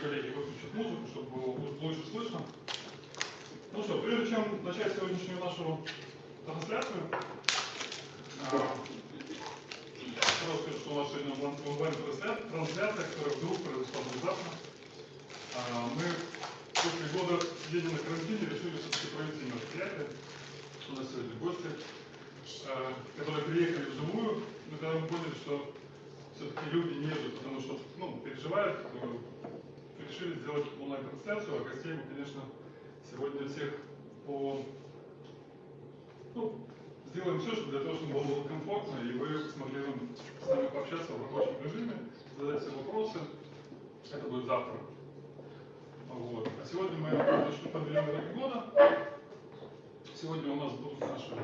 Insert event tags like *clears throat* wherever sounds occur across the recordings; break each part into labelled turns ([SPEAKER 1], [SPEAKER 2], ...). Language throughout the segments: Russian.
[SPEAKER 1] коллеги выключат музыку, чтобы было лучше слышно. Ну что, прежде чем начать сегодняшнюю нашу трансляцию, а, сразу скажу, что у нас сегодня онлайн-трансляция, которая вдруг произошла внезапно. А, мы после года сидения на карантине решили все-таки провести мероприятие. У нас сегодня гости, а, которые приехали вживую, но когда мы поняли, что все-таки люди не едут, потому что ну, переживают, решили сделать онлайн-трансляцию, а гостей мы, конечно, сегодня всех по... Ну, сделаем все, чтобы для того, чтобы было комфортно, и вы смогли с нами пообщаться в рабочем режиме, задать все вопросы. Это будет завтра. Вот. А сегодня мы начнем подведем итоги года. Сегодня у нас будут наши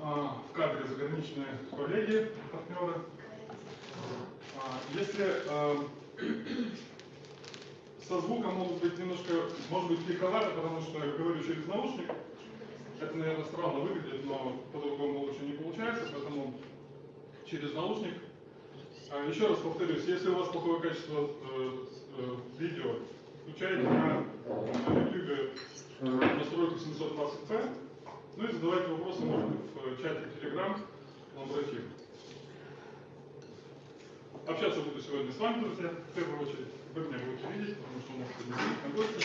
[SPEAKER 1] а, в кадре заграничные коллеги, партнеры. А, если а, со звуком могут быть немножко, может быть, пиковато, потому что я говорю через наушник. Это, наверное, странно выглядит, но по-другому лучше не получается, поэтому через наушник. А, еще раз повторюсь, если у вас плохое качество э, э, видео, включайте на, YouTube настройку 720p, ну и задавайте вопросы, может быть, в чате Telegram, лаборатив. Общаться буду сегодня с вами, друзья, в первую очередь. Вы меня будете видеть, потому что у нас сегодня на гости.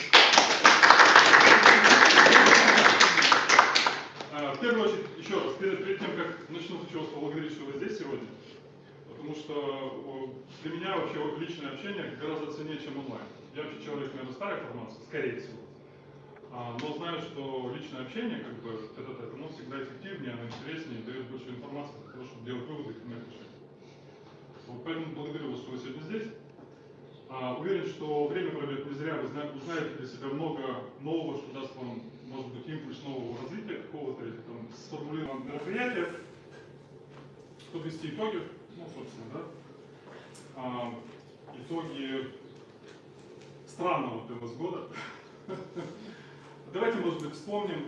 [SPEAKER 1] А, в первую очередь, еще раз, перед, перед тем, как начну, хочу вас поблагодарить, что вы здесь сегодня. Потому что для меня вообще личное общение гораздо ценнее, чем онлайн. Я вообще человек, наверное, старой формации, скорее всего. А, но знаю, что личное общение, как бы, это, это, оно всегда эффективнее, оно интереснее, дает больше информации для того, чтобы делать выводы и принимать решения. Вот поэтому благодарю вас, что вы сегодня здесь. А, уверен, что время пройдет не зря, вы узнаете для себя много нового, что даст вам, может быть, импульс нового развития какого-то, или там сформулированного мероприятия, подвести итоги, ну, собственно, да, а, итоги странного для вас года. *laughs* Давайте, может быть, вспомним,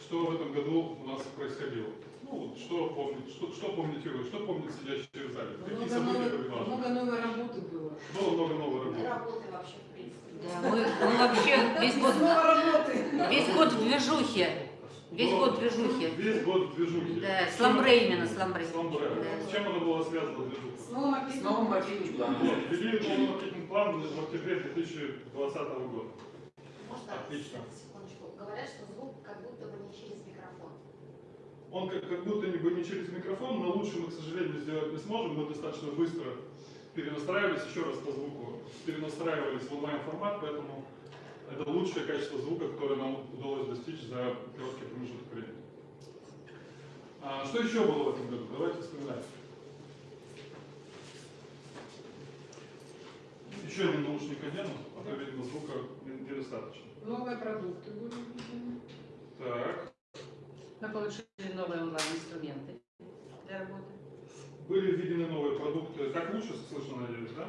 [SPEAKER 1] что в этом году у нас происходило. Ну, что помнить, что, что помните вы, что помнит сидящие в зале? Какие
[SPEAKER 2] много
[SPEAKER 1] события
[SPEAKER 2] новой,
[SPEAKER 1] были важны?
[SPEAKER 2] Много новой работы было.
[SPEAKER 1] Было много новой работы.
[SPEAKER 3] Работы вообще, в принципе.
[SPEAKER 4] Да, мы, мы вообще весь год, весь год в движухе. Весь
[SPEAKER 1] Было-
[SPEAKER 4] год в движухе.
[SPEAKER 1] Весь год в движухе.
[SPEAKER 4] Да,
[SPEAKER 1] С
[SPEAKER 4] сламбре именно, сламбре.
[SPEAKER 1] Сламбре.
[SPEAKER 4] Да.
[SPEAKER 1] С чем оно было связано, движуха?
[SPEAKER 2] С
[SPEAKER 5] маркетинг-планом.
[SPEAKER 1] Вот, ввели новый маркетинг-план в октябре 2020 года.
[SPEAKER 3] Можно
[SPEAKER 1] Отлично.
[SPEAKER 3] секундочку. Говорят, что звук как будто бы не через микрофон.
[SPEAKER 1] Он как, как будто бы не через микрофон, но лучше мы, к сожалению, сделать не сможем. Мы достаточно быстро перенастраивались, еще раз по звуку, перенастраивались в онлайн-формат, поэтому это лучшее качество звука, которое нам удалось достичь за короткий промежуток времени. А, что еще было в этом году? Давайте вспоминать. Еще один наушник одену, а то, видимо, звука не- недостаточно.
[SPEAKER 2] Новые продукты были.
[SPEAKER 1] Так.
[SPEAKER 6] Мы получили новые онлайн-инструменты для работы.
[SPEAKER 1] Были введены новые продукты. Так лучше слышно, надеюсь, да?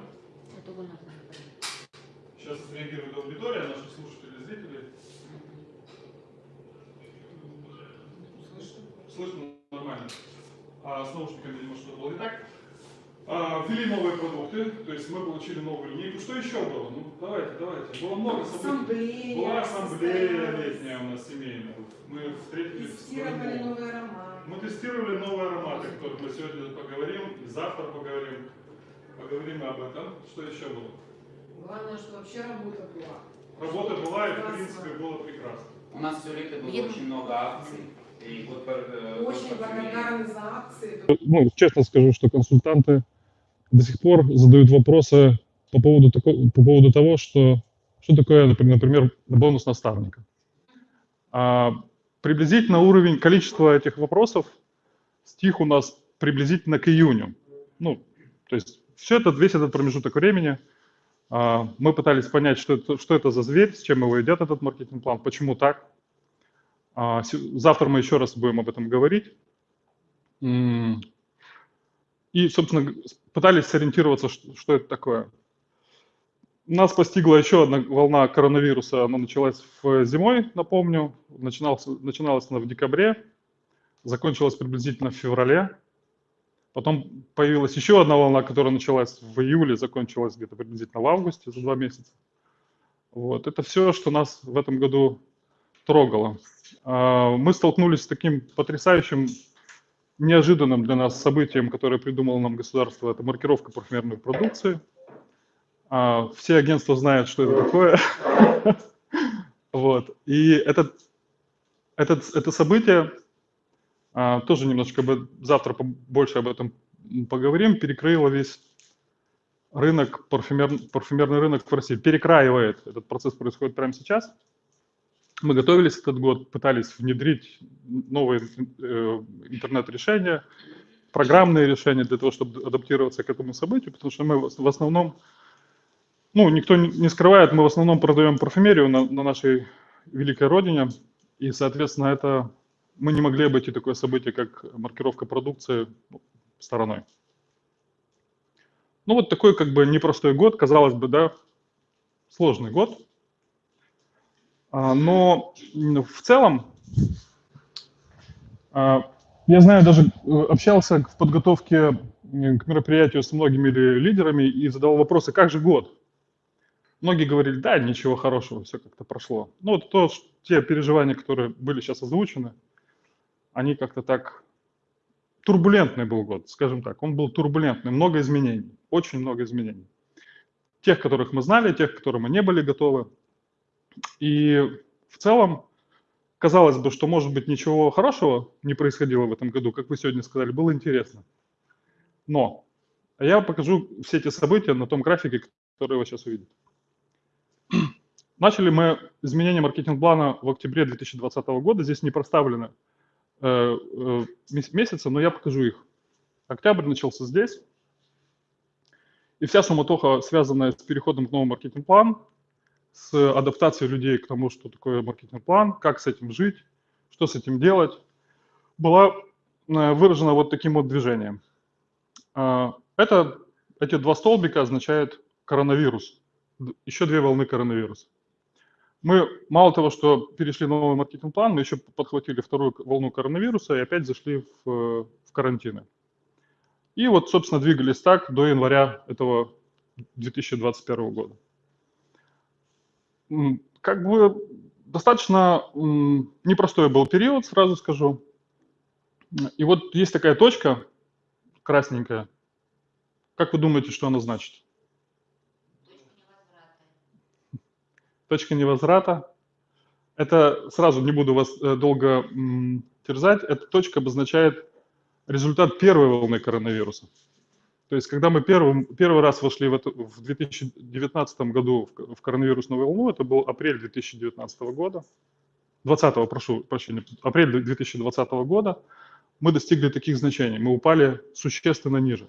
[SPEAKER 1] Сейчас реагирует аудитория, наши слушатели, зрители.
[SPEAKER 2] Слышно.
[SPEAKER 1] Слышно нормально. А с наушниками, видимо, что-то было не так. А, ввели новые продукты, то есть мы получили новую линейку. Что еще было? Ну, давайте, давайте. Было много событий.
[SPEAKER 2] Ассамблея.
[SPEAKER 1] Была ассамблея летняя у нас семейная. Мы встретились с
[SPEAKER 2] Тестировали
[SPEAKER 1] Крымом.
[SPEAKER 2] новый аромат.
[SPEAKER 1] Мы тестировали новые ароматы, о которых мы сегодня поговорим, и завтра поговорим. Поговорим об этом. Что еще было?
[SPEAKER 2] Главное, что вообще работа была.
[SPEAKER 1] Работа была, и в принципе было прекрасно.
[SPEAKER 5] У нас все лето было
[SPEAKER 4] Блин.
[SPEAKER 5] очень много акций. И вот э,
[SPEAKER 2] Очень благодарны за акции.
[SPEAKER 7] ну, честно скажу, что консультанты до сих пор задают вопросы по поводу, тако- по поводу того, что, что такое, например, бонус наставника. А, приблизительно уровень количества этих вопросов стих у нас приблизительно к июню. Ну, то есть все это, весь этот промежуток времени а, мы пытались понять, что это, что это за зверь, с чем его идет этот маркетинг-план, почему так. А, Завтра мы еще раз будем об этом говорить. И, собственно, пытались сориентироваться, ш- что это такое. Нас постигла еще одна волна коронавируса. Она началась в зимой, напомню. Начиналась, начиналась она в декабре, закончилась приблизительно в феврале.
[SPEAKER 1] Потом появилась еще одна волна, которая началась в июле, закончилась где-то приблизительно в августе, за два месяца. Вот. Это все, что нас в этом году трогало. А, Мы столкнулись с таким потрясающим, неожиданным для нас событием, которое придумало нам государство. Это маркировка парфюмерной продукции. А, Все агентства знают, что это такое. *laughs* Вот. И этот, этот, это событие, а, тоже немножко об- завтра больше об этом поговорим, перекрыло весь рынок, парфюмер, парфюмерный рынок в России. Перекраивает. Этот процесс происходит прямо сейчас. Мы готовились этот год, пытались внедрить новые э, интернет-решения, программные решения для того, чтобы адаптироваться к этому событию, потому что мы в основном, ну, никто не скрывает, мы в основном продаем парфюмерию на, на нашей великой родине, и, соответственно, это мы не могли обойти такое событие, как маркировка продукции стороной. Ну, вот такой как бы непростой год, казалось бы, да, сложный год. А, Но в целом, а, я знаю, даже э, общался в подготовке к мероприятию с многими ли- лидерами и задал вопросы, как же год? Многие говорили, да, ничего хорошего, все как-то прошло. Ну, вот то, те переживания, которые были сейчас озвучены, они как-то так... Турбулентный был год, скажем так. Он был турбулентный, много изменений, очень много изменений. Тех, которых мы знали, тех, которым мы не были готовы. И в целом, казалось бы, что, может быть, ничего хорошего не происходило в этом году, как вы сегодня сказали, было интересно. Но я покажу все эти события на том графике, который вы сейчас увидите. *clears throat* Начали мы изменение маркетинг-плана в октябре 2020 года. Здесь не проставлены э, э, мес- месяцы, но я покажу их. Октябрь начался здесь. И вся суматоха, связанная с переходом к новому маркетинг-плану, с адаптацией людей к тому, что такое маркетинг-план, как с этим жить, что с этим делать, была э, выражена вот таким вот движением. А, Это, эти два столбика означают коронавирус, еще две волны коронавируса. Мы мало того, что перешли на новый маркетинг-план, мы еще подхватили вторую волну коронавируса и опять зашли в, э, в карантины. И вот, собственно, двигались так до января этого 2021 года. Как бы достаточно непростой был период, сразу скажу. И вот есть такая точка красненькая. Как вы думаете, что она значит? Точка невозврата. Это сразу не буду вас э, долго терзать. Эта точка обозначает результат первой волны коронавируса. То есть, когда мы первым, первый раз вошли в, эту, в 2019 году в, в коронавирусную волну, это был апрель 2019 года, 20 прошу прощения, апрель 2020 года, мы достигли таких значений, мы упали существенно ниже.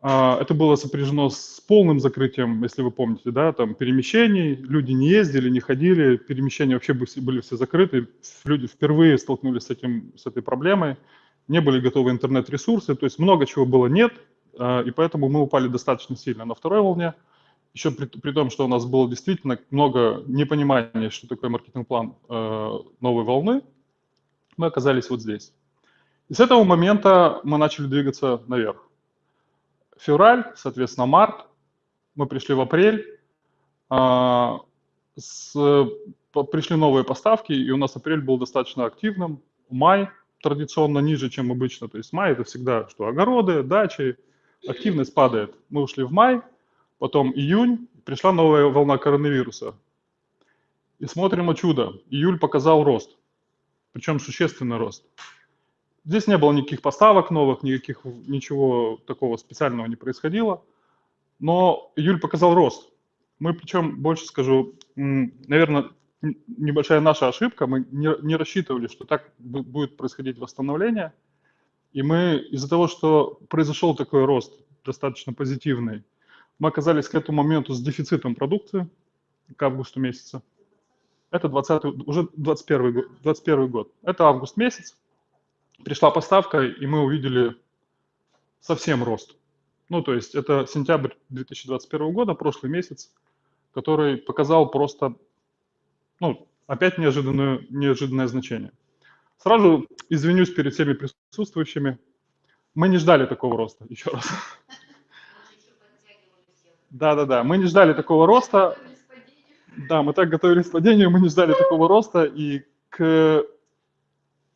[SPEAKER 1] А, Это было сопряжено с полным закрытием, если вы помните, да, там перемещений, люди не ездили, не ходили, перемещения вообще были все закрыты, люди впервые столкнулись с, этим, с этой проблемой, не были готовы интернет-ресурсы, то есть много чего было нет, а, и поэтому мы упали достаточно сильно на второй волне, еще при, при том, что у нас было действительно много непонимания, что такое маркетинг-план э, новой волны, мы оказались вот здесь. И с этого момента мы начали двигаться наверх. Февраль, соответственно, март, мы пришли в апрель, а, с- пришли новые поставки, и у нас апрель был достаточно активным. Май традиционно ниже, чем обычно. То есть май это всегда что огороды, дачи, активность падает. Мы ушли в май, потом июнь, пришла новая волна коронавируса. И смотрим о чудо. Июль показал рост, причем существенный рост. Здесь не было никаких поставок новых, никаких, ничего такого специального не происходило. Но июль показал рост. Мы причем, больше скажу, наверное, небольшая наша ошибка. Мы не, не рассчитывали, что так бу- будет происходить восстановление. И мы из-за того, что произошел такой рост, достаточно позитивный, мы оказались к этому моменту с дефицитом продукции к августу месяца. Это 20, уже 21 год, 21 год. Это август месяц. Пришла поставка, и мы увидели совсем рост. Ну, то есть это сентябрь 2021 года, прошлый месяц, который показал просто, ну, опять неожиданное, неожиданное значение. Сразу извинюсь перед всеми присутствующими. Мы не ждали такого роста, еще раз. Да-да-да, мы не ждали такого роста. Да, мы так готовились к падению, мы не ждали такого роста, и к,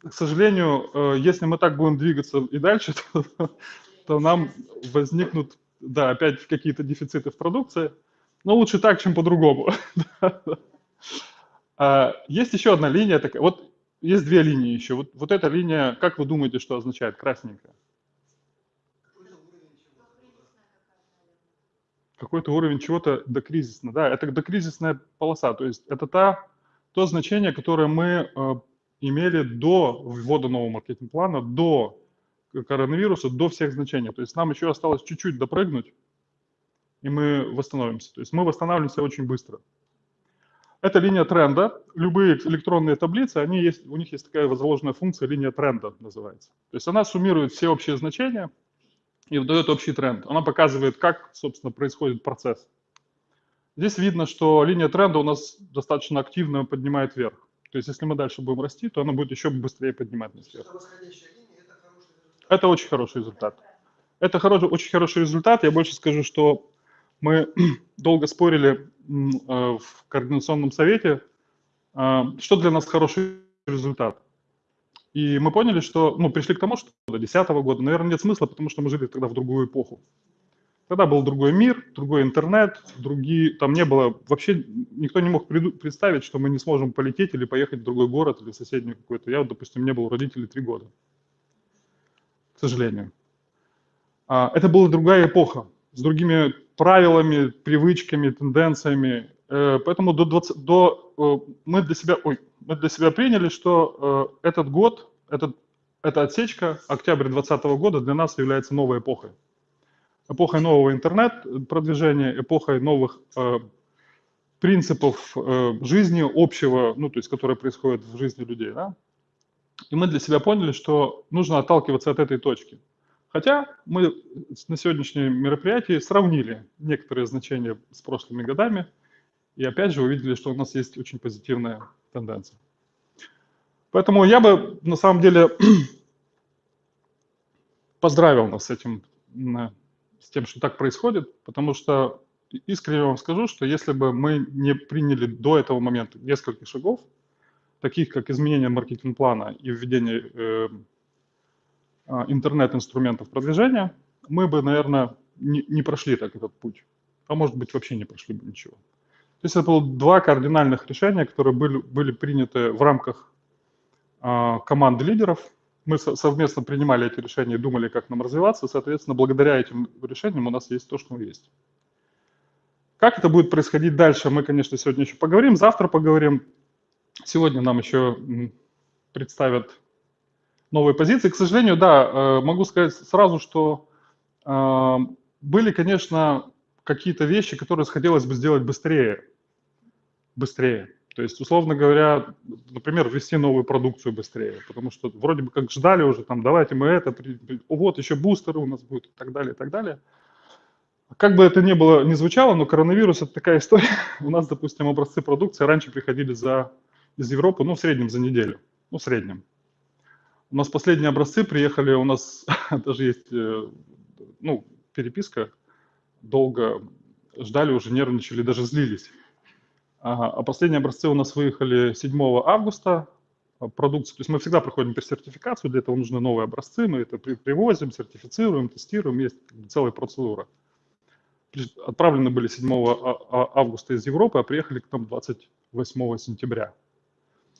[SPEAKER 1] к сожалению, э, если мы так будем двигаться и дальше, *laughs* то, то нам возникнут, да, опять какие-то дефициты в продукции, но лучше так, чем по-другому. *laughs* А, Есть еще одна линия такая, вот есть две линии еще. Вот, вот эта линия, как вы думаете, что означает красненькая? какой-то уровень чего-то докризисно. Да, это докризисная полоса, то есть это та, то значение, которое мы э, имели до ввода нового маркетинг-плана, до коронавируса, до всех значений. То есть нам еще осталось чуть-чуть допрыгнуть, и мы восстановимся. То есть мы восстанавливаемся очень быстро. Это линия тренда. Любые электронные таблицы, они есть, у них есть такая заложенная функция, линия тренда называется. То есть она суммирует все общие значения, и выдает общий тренд. Она показывает, как, собственно, происходит процесс. Здесь видно, что линия тренда у нас достаточно активно поднимает вверх. То есть если мы дальше будем расти, то она будет еще быстрее поднимать нас вверх. Это очень хороший результат. Это хороший, очень хороший результат. Я больше скажу, что мы *clears throat* долго спорили в координационном совете, э, что для нас хороший результат. И мы поняли, что, ну, пришли к тому, что до 2010 года, наверное, нет смысла, потому что мы жили тогда в другую эпоху. Тогда был другой мир, другой интернет, другие, там не было, вообще никто не мог представить, что мы не сможем полететь или поехать в другой город или в соседний какой-то. Я, допустим, не был у родителей три года, к сожалению. А, это была другая эпоха, с другими правилами, привычками, тенденциями. Э, Поэтому до 20, до, э, мы для себя, ой, мы для себя приняли, что э, этот год, этот, эта отсечка, октябрь 2020 года для нас является новой эпохой. Эпохой нового интернет-продвижения, эпохой новых принципов жизни общего, ну, то есть, которые происходят в жизни людей, да? И мы для себя поняли, что нужно отталкиваться от этой точки. Хотя мы на сегодняшнем мероприятии сравнили некоторые значения с прошлыми годами, и опять же увидели, что у нас есть очень позитивная тенденция. Поэтому я бы на самом деле *clears throat* поздравил нас с этим, с тем, что так происходит, потому что искренне вам скажу, что если бы мы не приняли до этого момента несколько шагов, таких как изменение маркетинг-плана и введение э, интернет-инструментов продвижения, мы бы, наверное, не, не прошли так этот путь, а может быть вообще не прошли бы ничего. То есть это было два кардинальных решения, которые были, были приняты в рамках а, команды лидеров. Мы со- совместно принимали эти решения и думали, как нам развиваться. Соответственно, благодаря этим решениям у нас есть то, что есть. Как это будет происходить дальше, мы, конечно, сегодня еще поговорим, завтра поговорим. Сегодня нам еще представят новые позиции. К сожалению, да, э, могу сказать сразу, что э, были, конечно, какие-то вещи, которые хотелось бы сделать быстрее. Быстрее. То есть, условно говоря, например, ввести новую продукцию быстрее, потому что вроде бы как ждали уже, там, давайте мы это, о, вот еще бустеры у нас будут и так далее, и так далее. Как бы это ни было, ни звучало, но коронавирус – это такая история. *laughs* У нас, допустим, образцы продукции раньше приходили за, из Европы, ну, в среднем за неделю, ну, в среднем. У нас последние образцы приехали, у нас *laughs* даже есть, э, ну, переписка, долго ждали, уже нервничали, даже злились. А последние образцы у нас выехали 7 августа. а, Продукция, то есть мы всегда проходим персертификацию, для этого нужны новые образцы, мы это при- привозим, сертифицируем, тестируем, есть целая процедура. Отправлены были 7 а- а- августа из Европы, а приехали к нам 28 сентября.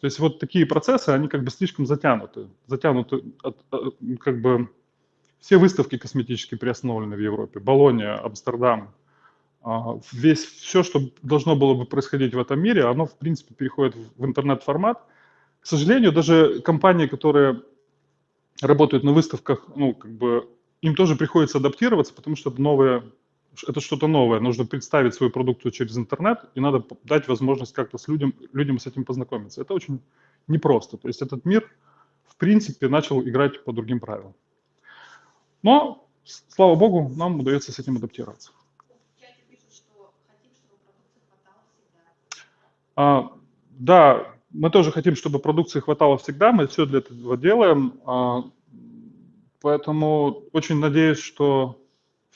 [SPEAKER 1] То есть вот такие процессы, они как бы слишком затянуты. Затянуты, от- от- как бы все выставки косметические приостановлены в Европе. Болония, Амстердам, а, весь, все, что должно было бы происходить в этом мире, оно, в принципе, переходит в интернет-формат. К сожалению, даже компании, которые работают на выставках, ну, как бы, им тоже приходится адаптироваться, потому что это новое, это что-то новое. Нужно представить свою продукцию через интернет, и надо дать возможность как-то с людям, людям с этим познакомиться. Это очень непросто. То есть этот мир, в принципе, начал играть по другим правилам. Но, слава богу, нам удается с этим адаптироваться. А, да, мы тоже хотим, чтобы продукции хватало всегда, мы все для этого делаем. А, Поэтому очень надеюсь, что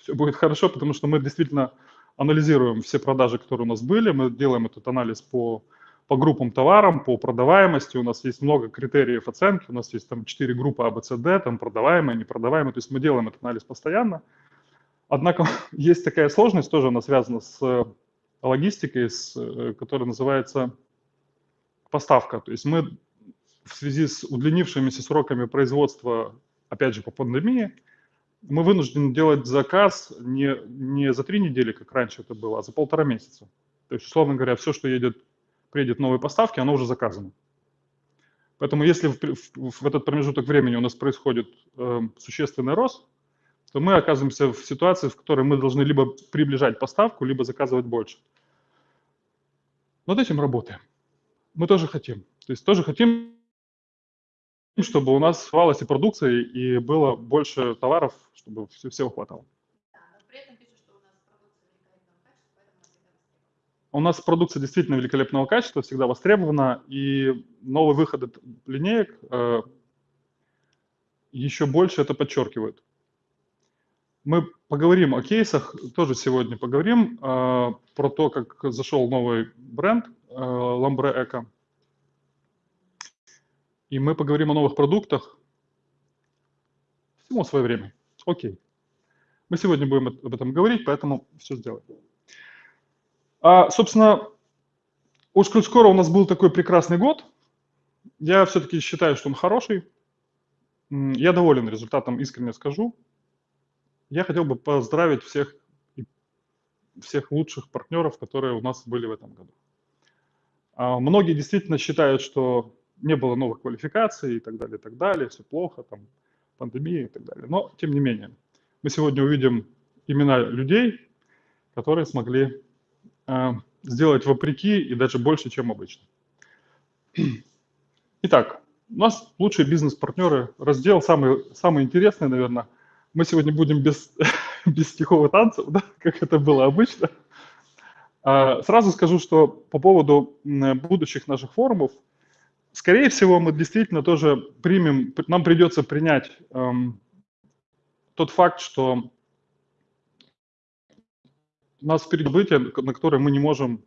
[SPEAKER 1] все будет хорошо, потому что мы действительно анализируем все продажи, которые у нас были. Мы делаем этот анализ по, по группам товарам, по продаваемости. У нас есть много критериев оценки. У нас есть там 4 группы А, С, Д, там продаваемые, непродаваемые. То есть мы делаем этот анализ постоянно. Однако *laughs* есть такая сложность, тоже она связана с э, логистикой, с, э, которая называется поставка. То есть мы в связи с удлинившимися сроками производства, опять же, по пандемии, мы вынуждены делать заказ не, не за три недели, как раньше это было, а за полтора месяца. То есть, условно говоря, все, что едет, приедет новые поставки, оно уже заказано. Поэтому если в, в, в этот промежуток времени у нас происходит э, существенный рост, то мы оказываемся в ситуации, в которой мы должны либо приближать поставку, либо заказывать больше. Над этим работаем. Мы тоже хотим. То есть тоже хотим, чтобы у нас свалась и продукция, и было больше товаров, чтобы все, всего хватало.
[SPEAKER 3] Востребована.
[SPEAKER 1] У нас продукция действительно великолепного качества, всегда востребована, и новые выходы линеек э, еще больше это подчеркивают. Мы поговорим о кейсах, тоже сегодня поговорим э, про то, как зашел новый бренд э, Lambre Eco. И мы поговорим о новых продуктах. Всему свое время. Окей. Мы сегодня будем об этом говорить, поэтому все сделаем. А, собственно, коль скоро у нас был такой прекрасный год, я все-таки считаю, что он хороший. Я доволен результатом, искренне скажу. Я хотел бы поздравить всех, всех лучших партнеров, которые у нас были в этом году. А, Многие действительно считают, что не было новых квалификаций и так далее, и так далее, все плохо, там, пандемия и так далее. Но, тем не менее, мы сегодня увидим имена людей, которые смогли а, сделать вопреки и даже больше, чем обычно. *clears throat* Итак, у нас лучшие бизнес-партнеры. Раздел самый, самый интересный, наверное. Мы сегодня будем без, *laughs* без стихов и танцев, да, как это было обычно. А, Сразу скажу, что по поводу будущих наших форумов, скорее всего, мы действительно тоже примем, нам придется принять эм, тот факт, что нас впереди события, на которые мы не можем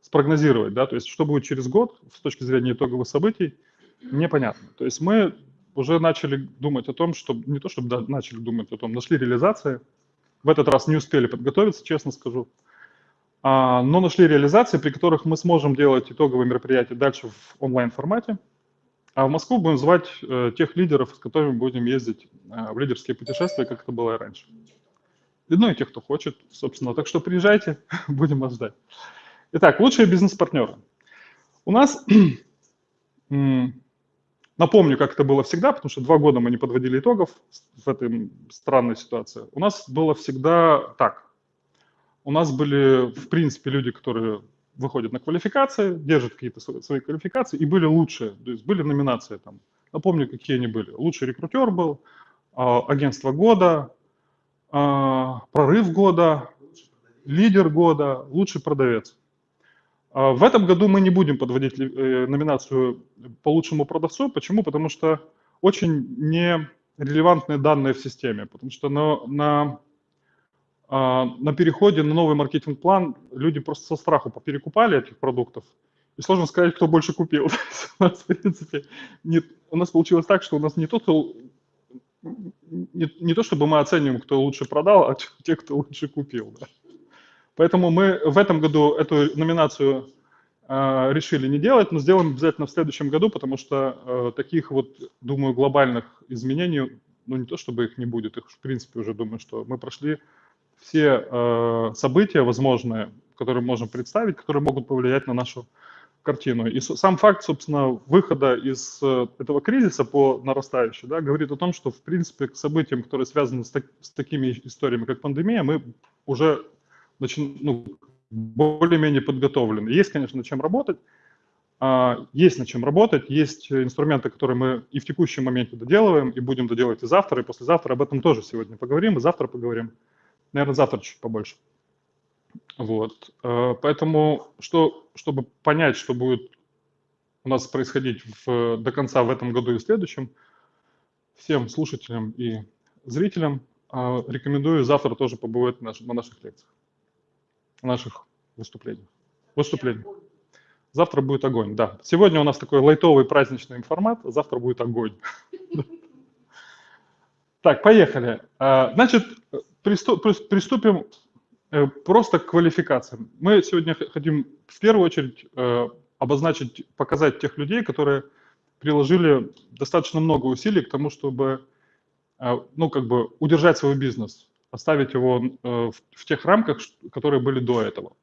[SPEAKER 1] спрогнозировать, да, то есть что будет через год с точки зрения итоговых событий, непонятно. То есть мы уже начали думать о том, что не то чтобы начали думать о том, нашли реализации, в этот раз не успели подготовиться, честно скажу, но нашли реализации, при которых мы сможем делать итоговые мероприятия дальше в онлайн-формате, а в Москву будем звать э, тех лидеров, с которыми будем ездить э, в лидерские путешествия, как это было и раньше. И, Ну и тех, кто хочет, собственно. Так что приезжайте, *laughs* будем вас ждать. Итак, лучшие бизнес-партнеры. У нас, *clears throat* напомню, как это было всегда, потому что два года мы не подводили итогов в этой странной ситуации. У нас было всегда так. У нас были, в принципе, люди, которые выходят на квалификации, держат какие-то сво- свои квалификации, и были лучшие. То есть были номинации там. Напомню, какие они были. Лучший рекрутер был, а, агентство года, а, прорыв года, лидер года, лучший продавец. А, В этом году мы не будем подводить э, номинацию по лучшему продавцу. Почему? Потому что очень нерелевантные данные в системе. Потому что на, на, на переходе на новый маркетинг-план люди просто со страху поперекупали этих продуктов. И сложно сказать, кто больше купил. *laughs* То У нас, в принципе, не- у нас получилось так, что у нас не тот, кто не, не то чтобы мы оцениваем, кто лучше продал, а *laughs* те, кто лучше купил. да. Поэтому мы в этом году эту номинацию э, решили не делать, но сделаем обязательно в следующем году, потому что э, таких вот, думаю, глобальных изменений, ну не то чтобы их не будет, их в принципе уже думаю, что мы прошли все э, события возможные, которые можем представить, которые могут повлиять на нашу картину. И сам факт, собственно, выхода из э, этого кризиса по нарастающей, да, говорит о том, что, в принципе, к событиям, которые связаны с, так- с такими историями, как пандемия, мы уже начи- ну, более-менее подготовлены. Есть, конечно, над чем работать, а, есть над чем работать, есть инструменты, которые мы и в текущем моменте доделываем, и будем доделывать и завтра, и послезавтра. Об этом тоже сегодня поговорим, и завтра поговорим. Наверное, завтра чуть побольше. Вот. э, Поэтому, что, чтобы понять, что будет у нас происходить в- до конца в этом году и в следующем, всем слушателям и зрителям а, рекомендую завтра тоже побывать на, на наших лекциях, на наших выступлениях. Выступлениях. Завтра будет огонь, да. Сегодня у нас такой лайтовый праздничный формат, завтра будет огонь. *laughs* Так, поехали. А, Значит, приступим э, просто к квалификациям. Мы сегодня хотим в первую очередь э, обозначить, показать тех людей, которые приложили достаточно много усилий к тому, чтобы э, ну, как бы удержать свой бизнес, оставить его в, тех рамках, которые были до этого.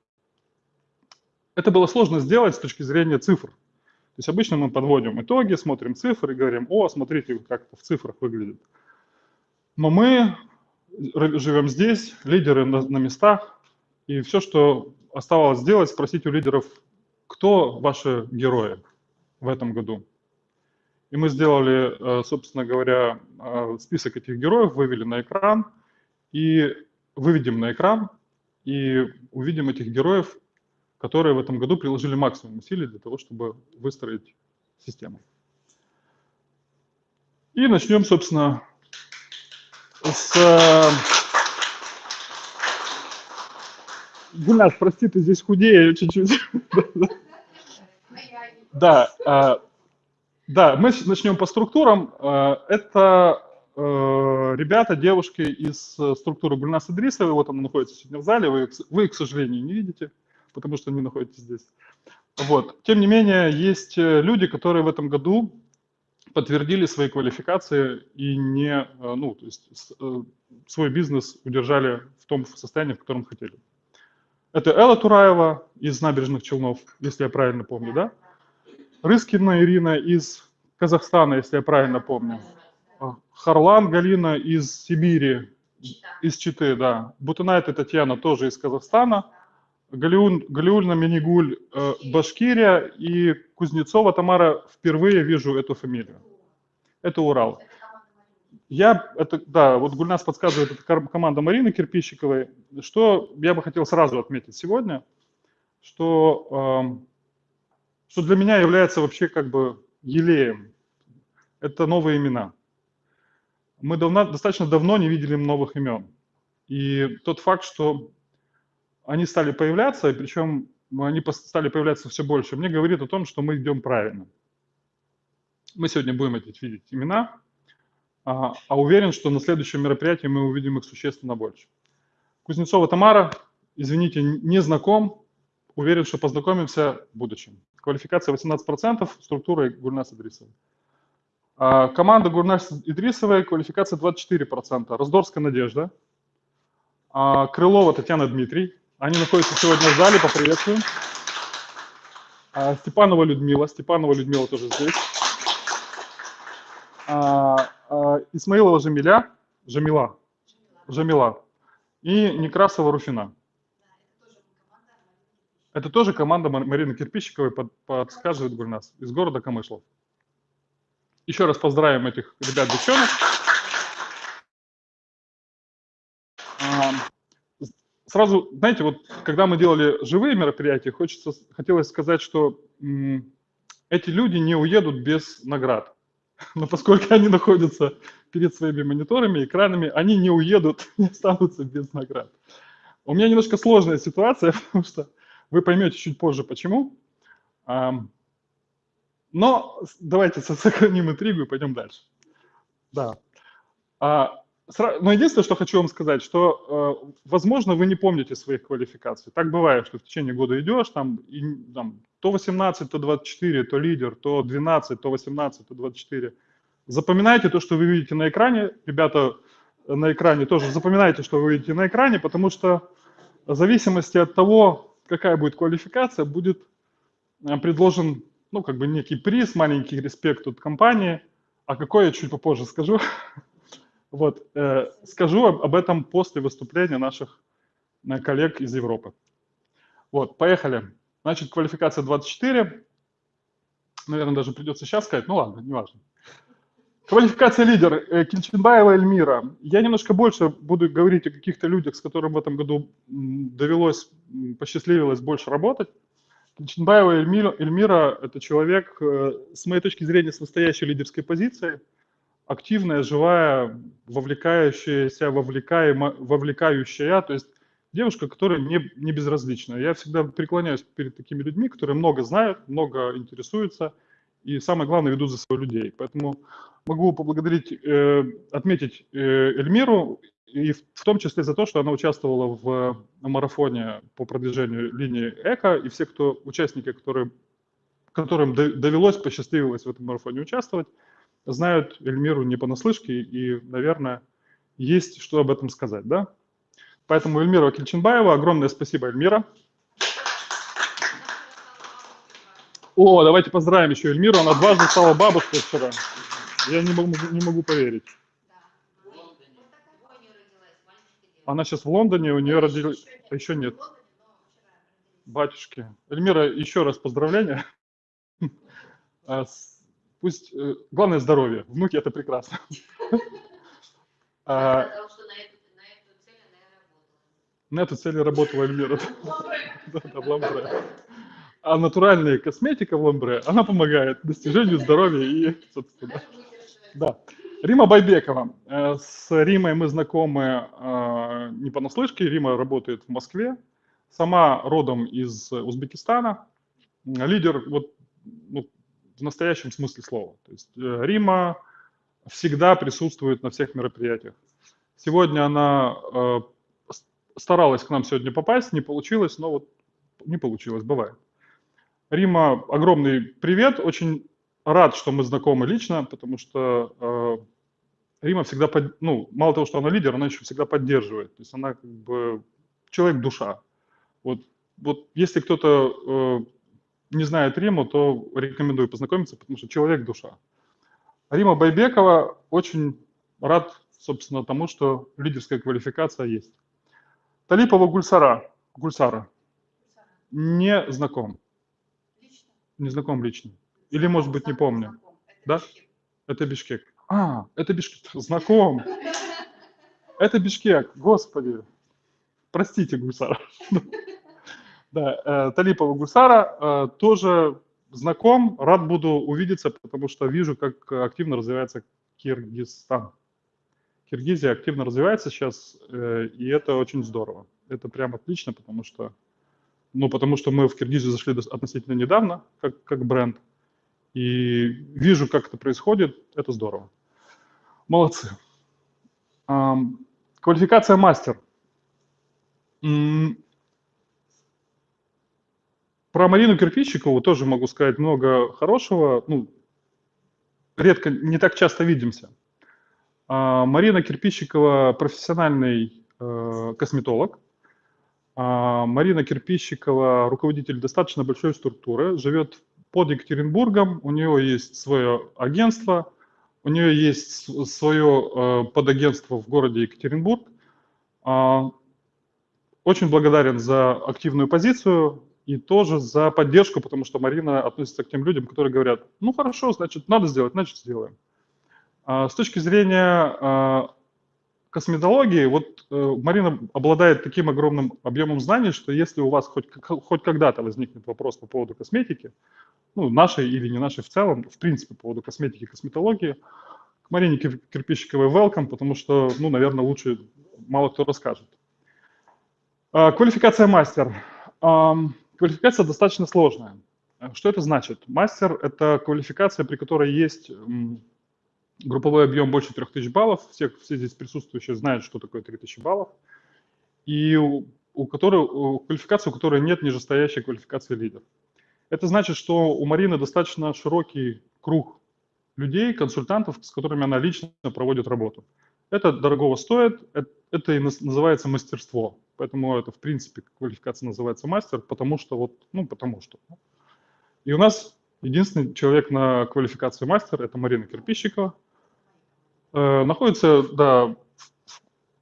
[SPEAKER 1] Это было сложно сделать с точки зрения цифр. То есть обычно мы подводим итоги, смотрим цифры и говорим, о, смотрите, как в цифрах выглядит. Но мы живем здесь, лидеры на, на местах, и все, что оставалось сделать, спросить у лидеров, кто ваши герои в этом году. И мы сделали, э, собственно говоря, э, список этих героев, вывели на экран, и выведем на экран, и увидим этих героев, которые в этом году приложили максимум усилий для того, чтобы выстроить систему. И начнем, собственно, с... э, Гульнас, прости, ты здесь худее чуть-чуть. Да, э, да, мы начнем по структурам. Э, Это ребята, девушки из структуры Гульнас Идрисовой. Вот она находится сегодня в зале. Вы, вы к сожалению, не видите, потому что не находитесь здесь. Вот. Тем не менее, есть люди, которые в этом году подтвердили свои квалификации и не, э, ну, то есть э, свой бизнес удержали в том состоянии, в котором хотели. Это Элла Тураева из набережных Челнов, если я правильно помню, да? Рыскина Ирина из Казахстана, если я правильно помню. А, Харлан Галина из Сибири, из Читы, да. Бутынайта Татьяна тоже из Казахстана. Галиун, Галиульна Минигуль, э, Башкирия и Кузнецова Тамара, впервые вижу эту фамилию. Это Урал. Я, это, да, вот Гульнас подсказывает, это команда Марины Кирпищиковой. Что я бы хотел сразу отметить сегодня, что, эм, что для меня является вообще как бы елеем. Это новые имена. Мы давно, достаточно давно не видели новых имен. И тот факт, что они стали появляться, и причем они пос- стали появляться все больше, мне говорит о том, что мы идем правильно. Мы сегодня будем эти видеть имена, а, а уверен, что на следующем мероприятии мы увидим их существенно больше. Кузнецова Тамара, извините, не знаком, уверен, что познакомимся в будущем. Квалификация 18%, структура Гульнас Идрисовой. А, Команда Гульнас Идрисовой, квалификация 24%. Раздорская Надежда, а, Крылова Татьяна Дмитрий. Они находятся сегодня в зале, поприветствуем. А, Степанова Людмила, Степанова Людмила тоже здесь. А, а, Исмаилова Жамиля, Жамила, Жамила и Некрасова Руфина. Это тоже команда Мар- Марины Кирпищиковой, под- подсказывает Гульнас, из города Камышлов. Еще раз поздравим этих ребят, девчонок. А, с- Сразу, знаете, вот когда мы делали живые мероприятия, хочется, хотелось сказать, что эти люди не уедут без наград. *laughs* Но поскольку они находятся перед своими мониторами, экранами, они не уедут, *laughs* не останутся без наград. У меня немножко сложная ситуация, *laughs* потому что вы поймете чуть позже, почему. Но давайте со- сохраним интригу и пойдем дальше. Да. Но единственное, что хочу вам сказать, что, э, возможно, вы не помните своих квалификаций. Так бывает, что в течение года идешь, там, и, там то 18, то 24, то лидер, то 12, то 18, то 24. Запоминайте то, что вы видите на экране. Ребята э, на экране тоже запоминайте, что вы видите на экране, потому что в зависимости от того, какая будет квалификация, будет э, предложен, ну, как бы некий приз, маленький респект от компании, а какой я чуть попозже скажу. *laughs* Вот, э, скажу об, этом после выступления наших э, коллег из Европы. Вот, поехали. Значит, квалификация 24. Наверное, даже придется сейчас сказать. Ну ладно, неважно. Квалификация лидер. э, Кильчинбаева Эльмира. Я немножко больше буду говорить о каких-то людях, с которыми в этом году довелось, посчастливилось больше работать. Кильчинбаева Эльмира, Эльмира – это человек, э, с моей точки зрения, с настоящей лидерской позицией. Активная, живая, вовлекающаяся, вовлекаема, вовлекающая, то есть девушка, которая не, не безразлична. Я всегда преклоняюсь перед такими людьми, которые много знают, много интересуются и, самое главное, ведут за собой людей. Поэтому могу поблагодарить, э, отметить э, Эльмиру, и в, в том числе за то, что она участвовала в марафоне по продвижению линии ЭКО, и все, кто участники, которые, которым до- довелось, посчастливилось в этом марафоне участвовать, знают Эльмиру не понаслышке, и, наверное, есть что об этом сказать, да? Поэтому Эльмира Кельченбаева, огромное спасибо, Эльмира. О, давайте поздравим еще Эльмиру, она дважды стала бабушкой вчера. Я не могу, не могу поверить. Она сейчас в Лондоне, у нее родились...
[SPEAKER 3] Еще
[SPEAKER 1] Еще нет. Батюшки. Эльмира, еще раз поздравления. *laughs* Пусть, э, главное здоровье. Внуки это прекрасно. А,
[SPEAKER 3] на эту, цель и работала.
[SPEAKER 1] Эльмира. *laughs* Да, в Ламбре. А натуральная косметика в Ламбре, она помогает достижению здоровья и, собственно. Да. Рима Байбекова. Э, С Римой мы знакомы э, не понаслышке. Рима работает в Москве. Сама родом из Узбекистана. Лидер вот, ну, в настоящем смысле слова. То есть э, Рима всегда присутствует на всех мероприятиях. Сегодня она э, старалась к нам сегодня попасть, не получилось, но вот не получилось, бывает. Рима, огромный привет, очень рад, что мы знакомы лично, потому что э, Рима всегда, под- ну, мало того, что она лидер, она еще всегда поддерживает. То есть она как бы человек-душа. Вот, вот если кто-то э, не знает Риму, то рекомендую познакомиться, потому что человек-душа. Рима Байбекова очень рад, собственно, тому, что лидерская квалификация есть. Талипова Гульсара, Гульсара,
[SPEAKER 3] Сара,
[SPEAKER 1] не знаком,
[SPEAKER 3] Лично.
[SPEAKER 1] не знаком лично. Или, может быть, не помню.
[SPEAKER 3] знаком. Это
[SPEAKER 1] Да?
[SPEAKER 3] Бишкек.
[SPEAKER 1] Это Бишкек. А, это Бишкек. *laughs* Знаком. *laughs* Это Бишкек. Господи. Простите, Гульсара. *laughs* Да, э, Талипова Гульсара э, тоже знаком. Рад буду увидеться, потому что вижу, как активно развивается Киргизстан. Киргизия активно развивается сейчас, э, и это очень здорово. Это прям отлично, потому что, ну, потому что мы в Киргизию зашли относительно недавно, как, как бренд. И вижу, как это происходит, это здорово. Молодцы. Квалификация мастер. Про Марину Кирпичикову тоже могу сказать много хорошего. Ну, редко, не так часто видимся. А, Марина Кирпичикова профессиональный э, косметолог. А, Марина Кирпичикова руководитель достаточно большой структуры, живет под Екатеринбургом, у нее есть свое агентство, у нее есть свое э, подагентство в городе Екатеринбург. А, Очень благодарен за активную позицию и тоже за поддержку, потому что Марина относится к тем людям, которые говорят, ну хорошо, значит, надо сделать, значит, сделаем. А, С точки зрения а, косметологии, вот э, Марина обладает таким огромным объемом знаний, что если у вас хоть, хоть когда-то возникнет вопрос по поводу косметики, ну, нашей или не нашей в целом, в принципе, по поводу косметики и косметологии, к Марине Кир- Кирпичиковой welcome, потому что, ну, наверное, лучше мало кто расскажет. А, Квалификация мастер. Квалификация достаточно сложная. Что это значит? Мастер – это квалификация, при которой есть групповой объем больше 3000 баллов. Все, все здесь присутствующие знают, что такое 3000 баллов. И у, у которой, у квалификации, у которой нет нижестоящей квалификации лидер. Это значит, что у Марины достаточно широкий круг людей, консультантов, с которыми она лично проводит работу. Это дорогого стоит, это и наз- называется мастерство. Поэтому это, в принципе, квалификация называется мастер, потому что вот, ну, потому что. И у нас единственный человек на квалификации мастер – это Марина Кирпищикова. Э, находится, да,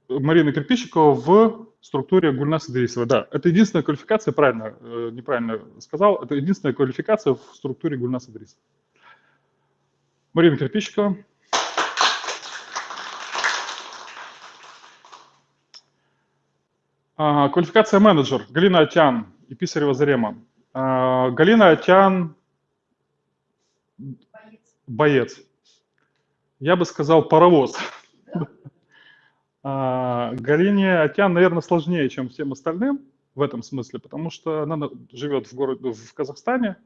[SPEAKER 1] Марина Кирпищикова в структуре Гульнас Идрисова. Да, это единственная квалификация, правильно, э, неправильно сказал, это единственная квалификация в структуре Гульнас Идрисова. Марина Кирпищикова. Квалификация менеджер. Галина Атян и Писарева Зарема. А, Галина Атян
[SPEAKER 3] Боец.
[SPEAKER 1] я бы сказал, паровоз. *laughs* А, Галине Атян, наверное, сложнее, чем всем остальным в этом смысле, потому что она на- живет в, городе, в Казахстане,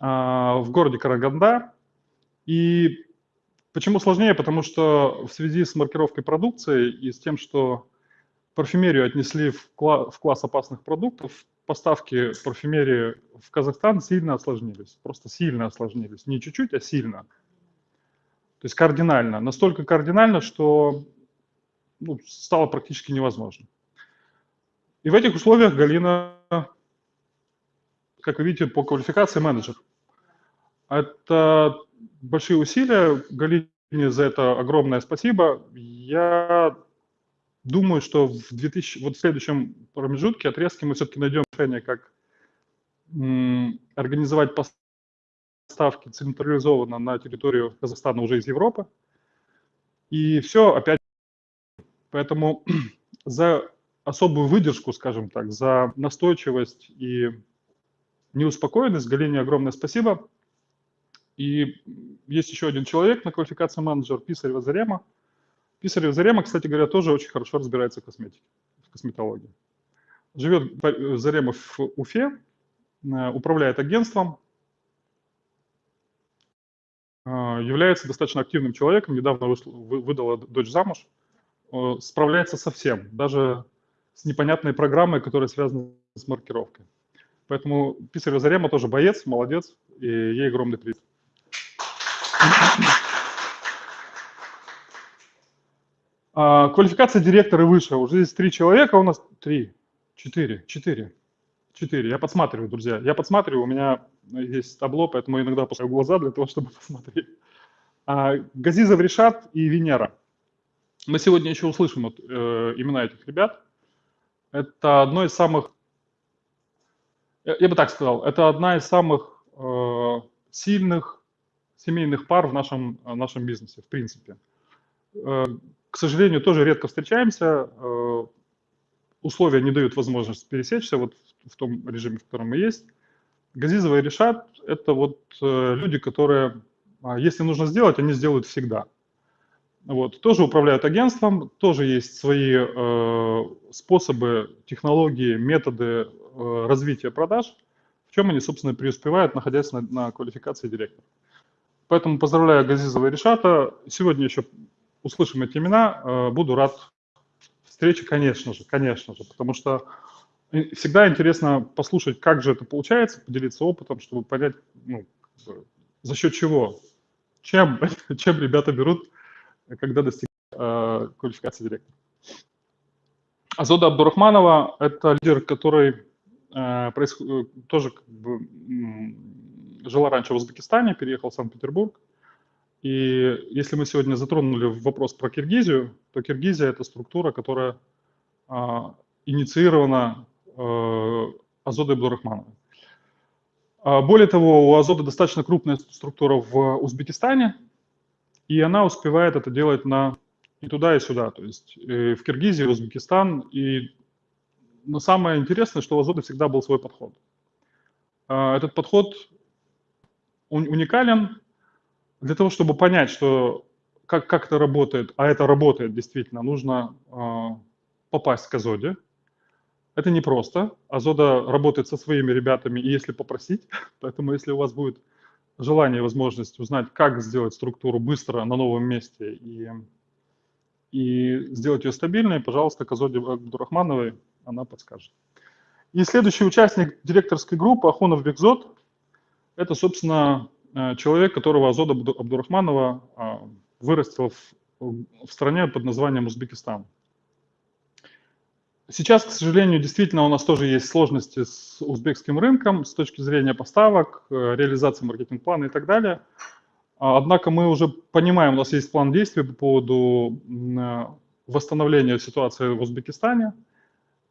[SPEAKER 1] а, в городе Карагандар. И почему сложнее? Потому что в связи с маркировкой продукции и с тем, что парфюмерию отнесли в, кла- в класс опасных продуктов, поставки парфюмерии в Казахстан сильно осложнились. Просто сильно осложнились. Не чуть-чуть, а сильно. То есть кардинально. Настолько кардинально, что ну, стало практически невозможно. И в этих условиях Галина, как вы видите, по квалификации менеджер. Это большие усилия. Галине за это огромное спасибо. Я думаю, что в, 2000, вот в следующем промежутке, отрезке мы все-таки найдем решение, как организовать поставки централизованно на территорию Казахстана уже из Европы. И все опять Поэтому *clears throat* за особую выдержку, скажем так, за настойчивость и неуспокоенность Галине огромное спасибо. И есть еще один человек на квалификации менеджер, Писарева Зарема. Писарева Зарема, кстати говоря, тоже очень хорошо разбирается в косметике, в косметологии. Живет Зарема в Уфе, э, управляет агентством, э, является достаточно активным человеком, недавно выдала дочь замуж, э, справляется со всем, даже с непонятной программой, которая связана с маркировкой. Поэтому Писарева Зарема тоже боец, молодец, и ей огромный привет. А, Квалификация директора выше. Уже здесь три человека у нас. Три. Четыре. Четыре. Четыре. Я подсматриваю, друзья. Я подсматриваю, у меня есть табло, поэтому иногда опускаю глаза для того, *laughs* чтобы посмотреть. А, Газизов Решат и Венера. Мы сегодня еще услышим вот, э, имена этих ребят. Это одно из самых, я, бы так сказал, это одна из самых э, сильных семейных пар в нашем, нашем бизнесе, в принципе. Э, к сожалению, тоже редко встречаемся. э, условия не дают возможность пересечься вот в, том режиме, в котором мы есть. Газизова и Решат – это вот э, люди, которые, а, если нужно сделать, они сделают всегда. Вот. Тоже управляют агентством, тоже есть свои э, способы, технологии, методы э, развития продаж, в чем они, собственно, преуспевают, находясь на, на квалификации директора. Поэтому поздравляю Газизова и Решата. Сегодня еще услышим эти имена. Э, буду рад встрече, конечно же, конечно же, потому что и всегда интересно послушать, как же это получается, поделиться опытом, чтобы понять, ну, за счет чего, чем, *laughs* чем ребята берут когда достигают э, квалификации директора. Азода Абдурахманова – это лидер, который э, происход- э, тоже как бы, жила раньше в Узбекистане, переехал в Санкт-Петербург. И если мы сегодня затронули вопрос про Киргизию, то Киргизия – это структура, которая а, инициирована э, Азодой Абдурахмановой. А, Более того, у Азода достаточно крупная структура в Узбекистане, и она успевает это делать на и туда, и сюда. То есть э, в Киргизии, в Узбекистан. И но самое интересное, что у Азода всегда был свой подход. А, Этот подход ун- уникален для того, чтобы понять, что как, как это работает, а это работает действительно, нужно а, попасть к Азоде. Это непросто. Азода работает со своими ребятами, и если попросить, *laughs* поэтому если у вас будет желание и возможность узнать, как сделать структуру быстро на новом месте и, и сделать ее стабильной, пожалуйста, к Азоде Абдурахмановой она подскажет. И следующий участник директорской группы Ахунов Бекзот – это, собственно, э, человек, которого Азода Абду- Абдурахманова а, вырастила в, в стране под названием Узбекистан. Сейчас, к сожалению, действительно у нас тоже есть сложности с узбекским рынком с точки зрения поставок, э, реализации маркетинг-плана и так далее. А, Однако мы уже понимаем, у нас есть план действий по поводу э, восстановления ситуации в Узбекистане.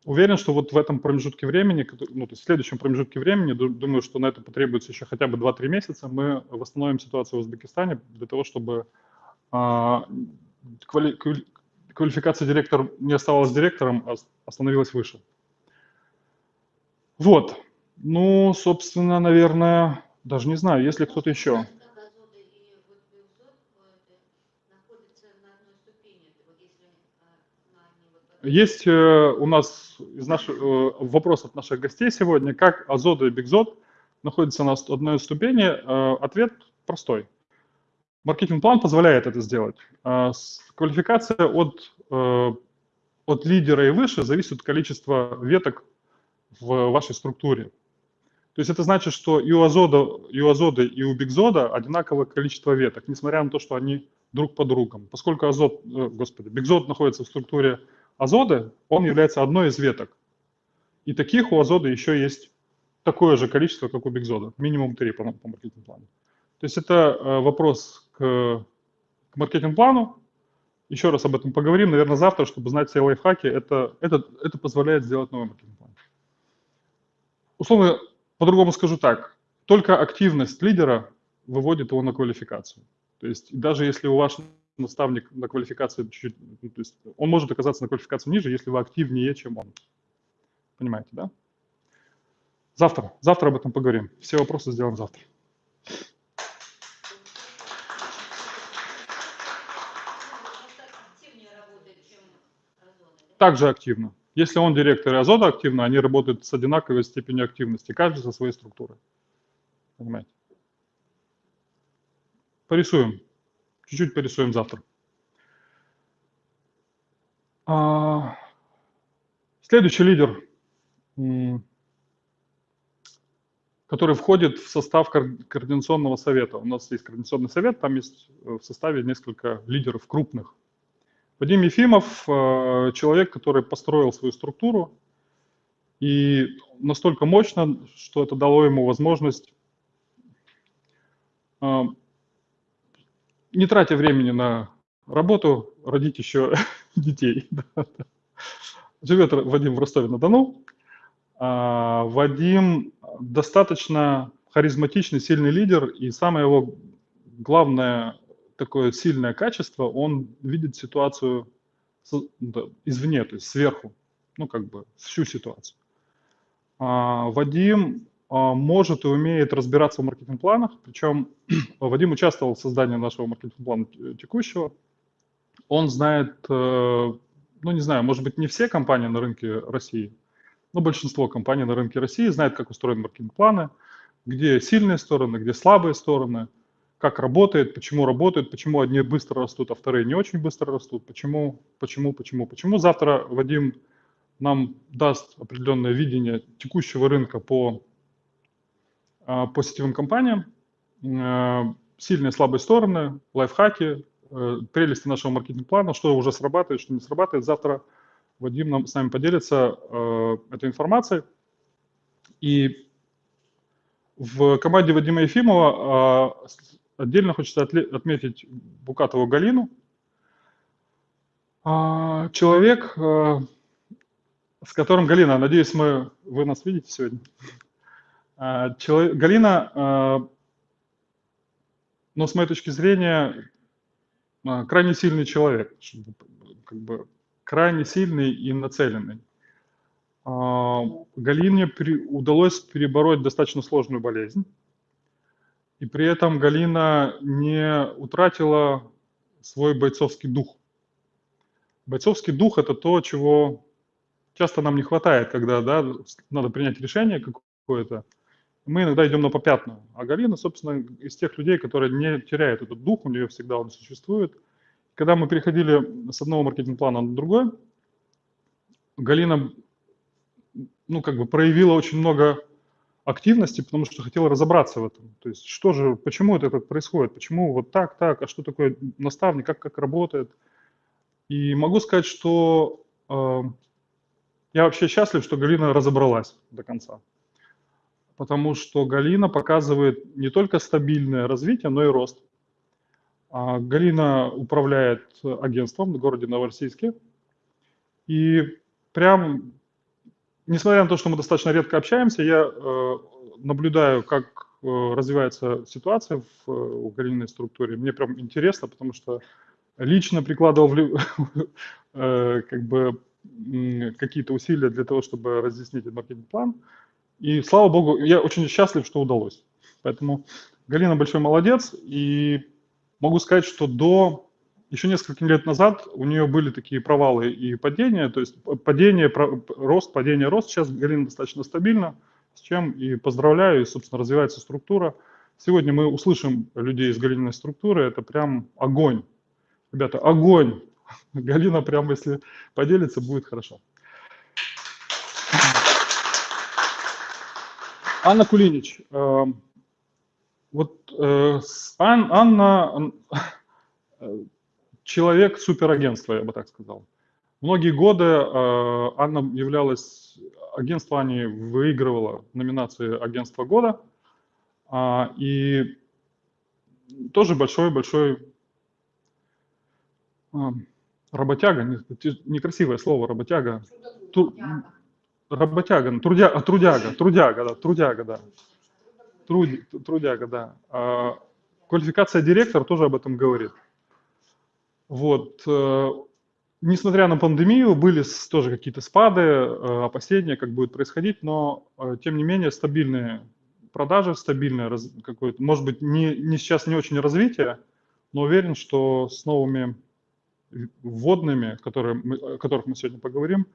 [SPEAKER 1] Уверен, что вот в этом промежутке времени, ну, то есть в следующем промежутке времени, ду- думаю, что на это потребуется еще хотя бы 2-3 месяца, мы восстановим ситуацию в Узбекистане для того, чтобы а, квали- квали- квалификация директор не оставалась директором, а остановилась выше. Вот. Ну, собственно, наверное, даже не знаю, есть ли кто-то еще.
[SPEAKER 3] Как Азода и вот Бюзот,
[SPEAKER 1] Есть э, у нас из наших э, вопрос от наших гостей сегодня, как Азода и Бигзот находятся на одной ступени. Э, Ответ простой. Маркетинг-план позволяет это сделать. Квалификация от, от лидера и выше зависит от количества веток в вашей структуре. То есть это значит, что и у Азода, и у Азоды, и у Бигзода одинаковое количество веток, несмотря на то, что они друг под другом. Поскольку Азот, э, господи, Бигзод находится в структуре Азоды, он является одной из веток. И таких у Азоды еще есть такое же количество, как у Бигзода, минимум три по, по маркетинг-плану. То есть это э, вопрос к, к маркетинг-плану. Еще раз об этом поговорим, наверное, завтра, чтобы знать все лайфхаки. Это, это, это позволяет сделать новый маркетинг-план. Условно, по-другому скажу так. Только активность лидера выводит его на квалификацию. То есть даже если у ваш наставник на квалификации чуть-чуть, ну, то есть он может оказаться на квалификации ниже, если вы активнее, чем он. Понимаете, да? Завтра, завтра об этом поговорим. Все вопросы сделаем завтра. Также активно. Если он директор и Азота активно, они работают с одинаковой степенью активности, каждый со своей структурой. Понимаете? Порисуем. Чуть-чуть порисуем завтра. А, Следующий лидер, который входит в состав координационного совета. У нас есть координационный совет, там есть э, в составе несколько лидеров крупных. Вадим Ефимов э, человек, который построил свою структуру и настолько мощно, что это дало ему возможность, э, не тратя времени на работу, родить еще *laughs* детей. *laughs* Живет Вадим в Ростове-на-Дону. А, Вадим достаточно харизматичный, сильный лидер, и самое его главное такое сильное качество, он видит ситуацию извне, то есть сверху, ну как бы всю ситуацию. А, Вадим может и умеет разбираться в маркетинг-планах, причем *clears throat* Вадим участвовал в создании нашего маркетинг-плана текущего. Он знает, э, ну не знаю, может быть не все компании на рынке России, но большинство компаний на рынке России знает, как устроены маркетинг-планы, где сильные стороны, где слабые стороны, как работает, почему работает, почему одни быстро растут, а вторые не очень быстро растут, почему, почему, почему, почему. Завтра Вадим нам даст определенное видение текущего рынка по, а, по сетевым компаниям, э, сильные и слабые стороны, лайфхаки, э, прелести нашего маркетинг-плана, что уже срабатывает, что не срабатывает. Завтра Вадим нам, с нами поделится э, этой информацией. И в команде Вадима Ефимова а, отдельно хочется отметить Букатову Галину. А, Человек, а, с которым, Галина, надеюсь, мы, вы нас видите сегодня. А, чело- Галина, а, ну, с моей точки зрения, а, крайне сильный человек, как бы крайне сильный и нацеленный. Галине удалось перебороть достаточно сложную болезнь, и при этом Галина не утратила свой бойцовский дух. Бойцовский дух – это то, чего часто нам не хватает, когда да, надо принять решение какое-то. Мы иногда идем на попятную. А Галина, собственно, из тех людей, которые не теряют этот дух, у нее всегда он существует. Когда мы переходили с одного маркетинг-плана на другой, Галина ну, как бы проявила очень много активности, потому что хотела разобраться в этом. То есть, что же, почему это так происходит, почему вот так, так, а что такое наставник, как, как работает. И могу сказать, что э, я вообще счастлив, что Галина разобралась до конца. Потому что Галина показывает не только стабильное развитие, но и рост. А Галина управляет агентством в городе Новороссийске. И прям несмотря на то, что мы достаточно редко общаемся, я э, наблюдаю, как э, развивается ситуация в, э, в Галининой структуре. Мне прям интересно, потому что лично прикладывал *laughs* э, как бы какие-то усилия для того, чтобы разъяснить этот маркетинг-план. И слава богу, я очень счастлив, что удалось. Поэтому Галина большой молодец. И могу сказать, что до еще несколько лет назад у нее были такие провалы и падения, то есть падение, рост, падение, рост. Сейчас Галина достаточно стабильна, с чем и поздравляю, и, собственно, развивается структура. Сегодня мы услышим людей из Галининой структуры, это прям огонь. Ребята, огонь! Галина прям, если поделится, будет хорошо. Анна Кулинич. э, Вот э, Ан- Анна э, человек суперагентства, я бы так сказал. Многие годы э, Анна являлась, агентство Ани выигрывало номинации агентства года. А, И тоже большой-большой а, работяга, некрасивое слово работяга, Ту- работяга, ну, трудя, а, трудяга, трудяга, да, трудяга, да. Труд- трудяга, да. А, Квалификация директор тоже об этом говорит. Вот. э, Несмотря на пандемию, были тоже какие-то спады, э, опасения, как будет происходить, но, э, тем не менее, стабильные продажи, стабильное какое-то, может быть, не, не сейчас не очень развитие, но уверен, что с новыми вводными, которые мы, о которых мы сегодня поговорим,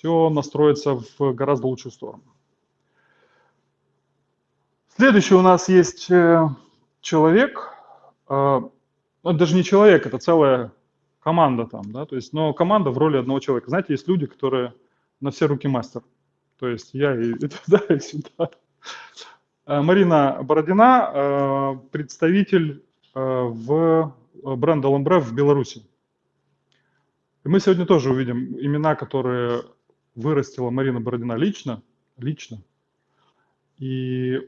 [SPEAKER 1] все настроится в гораздо лучшую сторону. Следующий у нас есть э, человек, э, ну, даже не человек, это целая команда там, да, то есть, но команда в роли одного человека. Знаете, есть люди, которые на все руки мастер. То есть я и, *laughs* и туда, и сюда. Э, Марина Бородина, э, представитель в бренда Ламбре в Беларуси. И мы сегодня тоже увидим имена, которые вырастила Марина Бородина лично, лично. И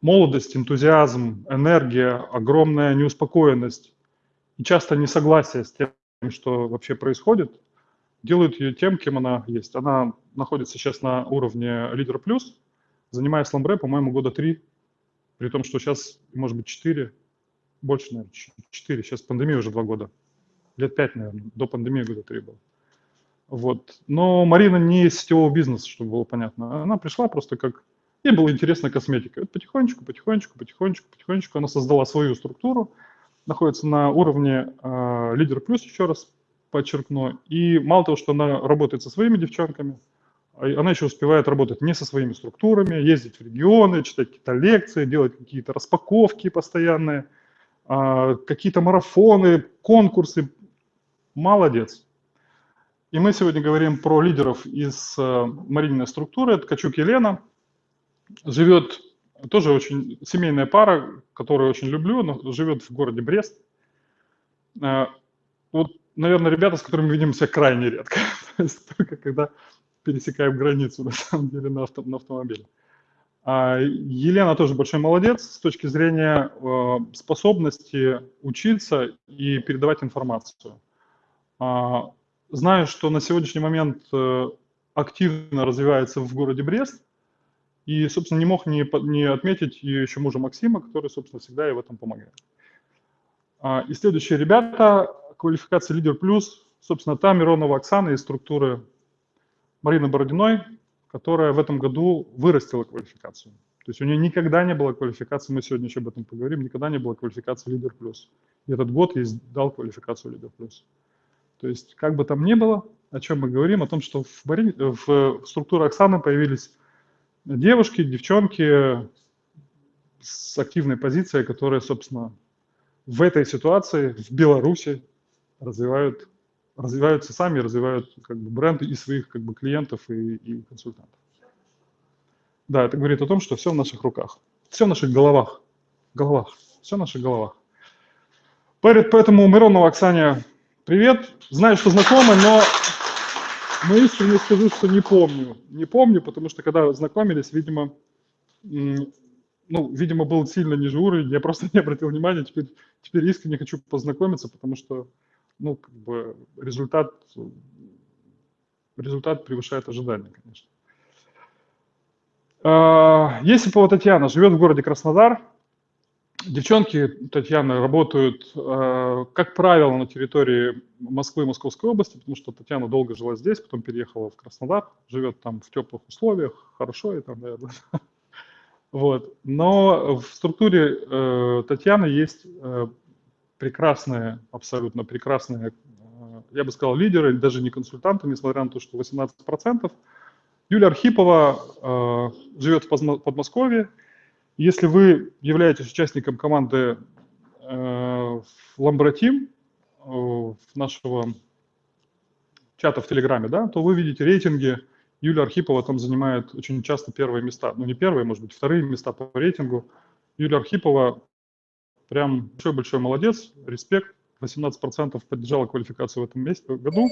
[SPEAKER 1] молодость, энтузиазм, энергия, огромная неуспокоенность и часто несогласие с тем, что вообще происходит, делают ее тем, кем она есть. Она находится сейчас на уровне лидер плюс, занимаясь ламбре, по-моему, года три, при том, что сейчас, может быть, четыре, больше, наверное, четыре, сейчас пандемия уже два года, лет пять, наверное, до пандемии года три было. Вот. Но Марина не из сетевого бизнеса, чтобы было понятно. Она пришла просто как... Ей было интересно косметика. Вот потихонечку, потихонечку, потихонечку, потихонечку она создала свою структуру, находится на уровне э, плюс, еще раз подчеркну. И мало того, что она работает со своими девчонками, а она еще успевает работать не со своими структурами, ездить в регионы, читать какие-то лекции, делать какие-то распаковки постоянные, а, какие-то марафоны, конкурсы. Молодец. И мы сегодня говорим про лидеров из э, Марининой структуры. Ткачук Елена живет, тоже очень семейная пара, которую очень люблю, но живет в городе Брест. Э, Вот, наверное, ребята, с которыми видимся крайне редко. *laughs* Только когда пересекаем границу, *laughs* на самом деле, на, авто, на автомобиле. А Елена тоже большой молодец с точки зрения э, способности учиться и передавать информацию. Знаю, что на сегодняшний момент э, активно развивается в городе Брест, и, собственно, не мог не, не отметить еще мужа Максима, который, собственно, всегда ей в этом помогает. А, и следующие ребята, квалификация лидер плюс, собственно, та Миронова Оксана из структуры Марины Бородиной, которая в этом году вырастила квалификацию. То есть у нее никогда не было квалификации, мы сегодня еще об этом поговорим, никогда не было квалификации лидер плюс. И этот год ей дал квалификацию лидер плюс. То есть как бы там ни было, о чем мы говорим, о том, что в, Мари- в структуре Оксаны появились девушки, девчонки с активной позицией, которые, собственно, в этой ситуации в Беларуси развивают, развиваются сами, развивают как бы, бренд и своих как бы, клиентов и, и консультантов. Да, это говорит о том, что все в наших руках, все в наших головах, головах, все в наших головах. Поэтому Миронова Оксане привет. Знаю, что знакомы, но, но искренне скажу, что не помню. Не помню, потому что когда знакомились, видимо, ну, видимо, был сильно ниже уровень, я просто *laughs* не обратил внимания, теперь, теперь искренне хочу познакомиться, потому что, ну, как бы результат, результат превышает ожидания, конечно. А, Есипова Татьяна живет в городе Краснодар. Девчонки Татьяны работают, э, как правило, на территории Москвы и Московской области, потому что Татьяна долго жила здесь, потом переехала в Краснодар, живет там в теплых условиях, хорошо и там, наверное. *laughs* Вот. Но в структуре э, Татьяны есть э, прекрасные, абсолютно прекрасные, э, я бы сказал, лидеры, даже не консультанты, несмотря на то, что 18%. Юлия Архипова живет в Подмосковье. Если вы являетесь участником команды э, Ламбратим, э, нашего чата в Телеграме, да, то вы видите рейтинги. Юлия Архипова там занимает очень часто первые места. Ну, не первые, может быть, вторые места по рейтингу. Юлия Архипова прям большой-большой молодец, респект. 18% поддержала квалификацию в этом месяце, году.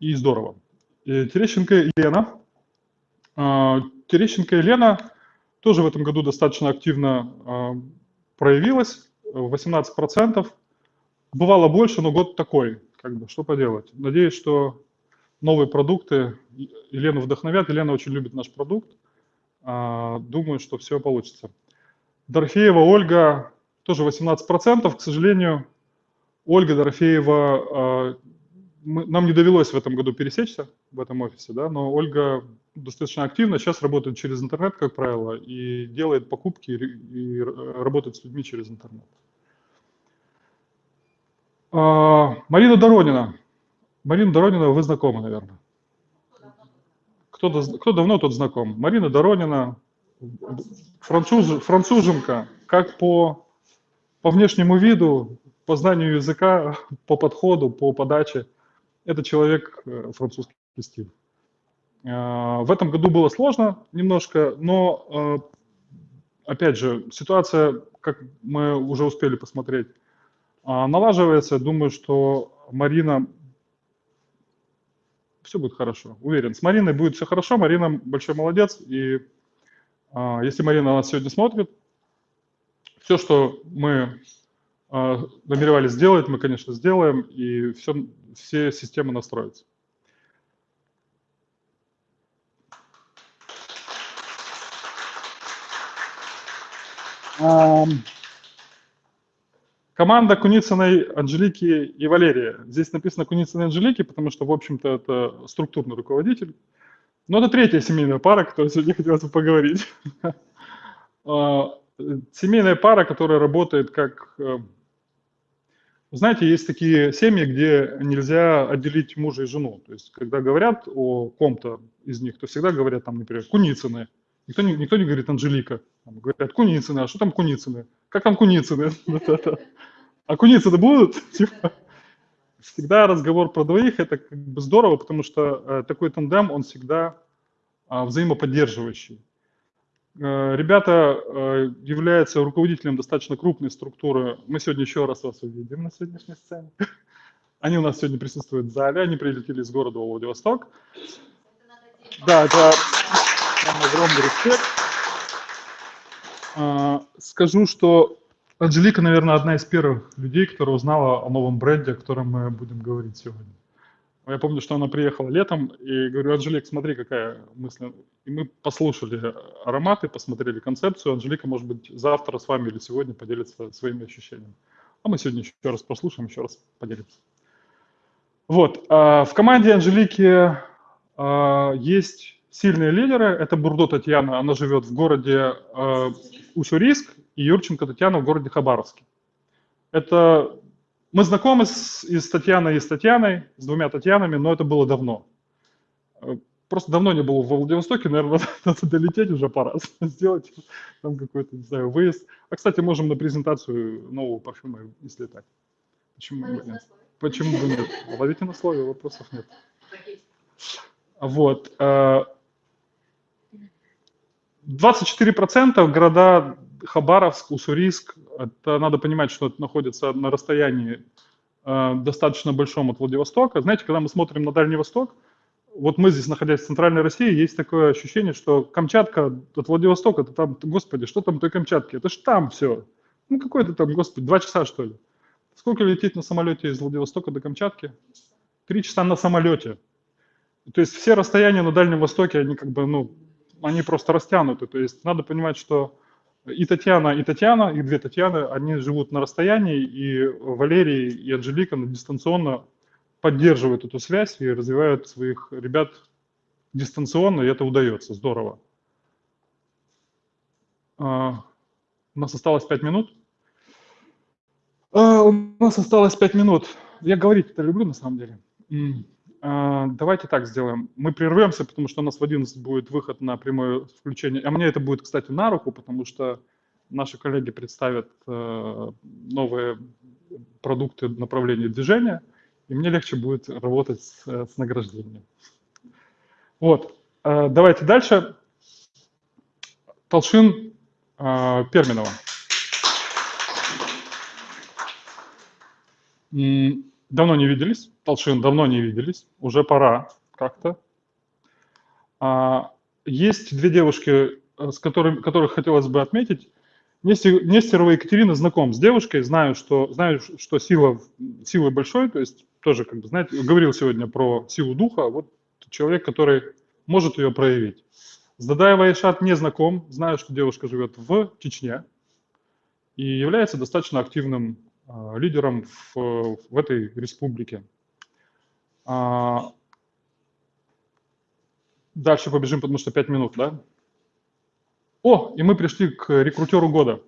[SPEAKER 1] И здорово. И Терещенко Елена. Терещенко Елена тоже в этом году достаточно активно а, проявилась. 18%. Бывало больше, но год такой. Как бы, что поделать. Надеюсь, что новые продукты Елену вдохновят. Елена очень любит наш продукт. А, Думаю, что все получится. Дорофеева Ольга тоже 18%. К сожалению, Ольга Дорофеева, а, мы- нам не довелось в этом году пересечься в этом офисе, да, но Ольга достаточно активно сейчас работает через интернет, как правило, и делает покупки и, и работает с людьми через интернет. А, Марина Доронина. Марина Доронина, вы знакомы, наверное. Кто, кто давно тот знаком? Марина Доронина, француз, француженка, как по, по внешнему виду, по знанию языка, *laughs* по подходу, по подаче. Это человек э, французский стиль. А, В этом году было сложно немножко, но, э, опять же, ситуация, как мы уже успели посмотреть, налаживается. Думаю, что Марина... Все будет хорошо, уверен. С Мариной будет все хорошо. Марина большой молодец. И если Марина нас сегодня смотрит, все, что мы намеревались сделать, мы, конечно, сделаем, и все, все системы настроятся. Ам, Команда Куницыной, Анжелики и Валерия. Здесь написано Куницыной Анжелики, потому что, в общем-то, это структурный руководитель. Но это третья семейная пара, которой сегодня хотелось бы поговорить. *laughs* А, Семейная пара, которая работает как... Знаете, есть такие семьи, где нельзя отделить мужа и жену. То есть, когда говорят о ком-то из них, то всегда говорят, там, например, Куницыны. Никто не, никто не говорит Анжелика. Там говорят Куницыны, а что там Куницыны? Как там Куницыны? *laughs* А Куницыны будут? *laughs* Типа, Всегда разговор про двоих, это как бы здорово, потому что э, такой тандем, он всегда а, взаимоподдерживающий. Э, Ребята э, являются руководителем достаточно крупной структуры. Мы сегодня еще раз вас увидим на сегодняшней сцене. Они у нас сегодня присутствуют в зале, они прилетели из города Владивосток. Да, это огромный респект. А, Скажу, что Анжелика, наверное, одна из первых людей, которая узнала о новом бренде, о котором мы будем говорить сегодня. Я помню, что она приехала летом, и говорю, Анжелик, смотри, какая мысль. И мы послушали ароматы, посмотрели концепцию. Анжелика, может быть, завтра с вами или сегодня поделится своими ощущениями. А мы сегодня еще раз прослушаем, еще раз поделимся. Вот. а В команде Анжелики а, есть сильные лидеры. Это Бурдо Татьяна, она живет в городе а, Уссурийск, и Юрченко Татьяна в городе Хабаровске. Это мы знакомы с, и с Татьяной, и с Татьяной, с двумя Татьянами, но это было давно. Э, Просто давно не был во Владивостоке, наверное, *laughs* надо долететь уже пора, *laughs* сделать там какой-то, не знаю, выезд. А, кстати, можем на презентацию нового парфюма и слетать. Почему бы нет? Почему бы нет? Ловите на слове, вопросов нет. Вот. э, 24% города Хабаровск, Уссурийск, это надо понимать, что это находится на расстоянии э, достаточно большом от Владивостока. Знаете, когда мы смотрим на Дальний Восток, вот мы здесь, находясь в Центральной России, есть такое ощущение, что Камчатка от Владивостока, это там, господи, что там той Камчатке? Это ж там все. Ну, какой-то там, господи, два часа, что ли. Сколько лететь на самолете из Владивостока до Камчатки? Три часа на самолете. То есть все расстояния на Дальнем Востоке, они как бы, ну, они просто растянуты. То есть надо понимать, что и Татьяна, и Татьяна, и две Татьяны, они живут на расстоянии, и Валерий и Анжелика дистанционно поддерживают эту связь и развивают своих ребят дистанционно, и это удается, здорово. А, У нас осталось пять минут. А, у нас осталось 5 минут. Я говорить это люблю на самом деле. А, давайте так сделаем. Мы прервемся, потому что у нас в 11 будет выход на прямое включение. А мне это будет, кстати, на руку, потому что наши коллеги представят э, новые продукты направления движения, и мне легче будет работать с, э, с награждением. Вот. Э, давайте дальше. Толшин Перминова. Давно не виделись, Толшин, давно не виделись, уже пора как-то. А, Есть две девушки, э, с которыми, которых хотелось бы отметить. Нестер- Нестерова Екатерина знаком с девушкой, знаю, что, знаю, что сила, силы большой, то есть тоже, как бы, знаете, говорил сегодня про силу духа, вот человек, который может ее проявить. С Дадаевой Айшат не знаком, знаю, что девушка живет в Чечне и является достаточно активным лидером в, в этой республике. А, Дальше побежим, потому что 5 минут, да? О, и мы пришли к рекрутеру года.